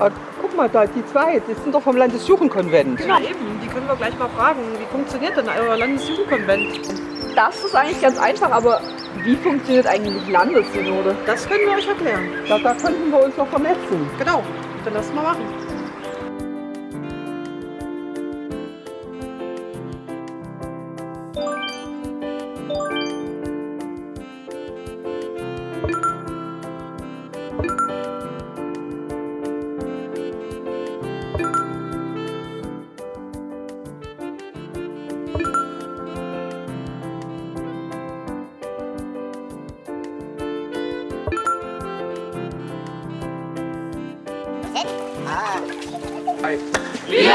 Ah, guck mal da, die zwei, die sind doch vom Landesjugendkonvent. Ja, eben. Die können wir gleich mal fragen. Wie funktioniert denn euer Landesjugendkonvent? Das ist eigentlich ganz einfach, aber wie funktioniert eigentlich Landessynode? Das können wir euch erklären. Da, da könnten wir uns noch vernetzen. Genau. Dann lass mal machen. はい。見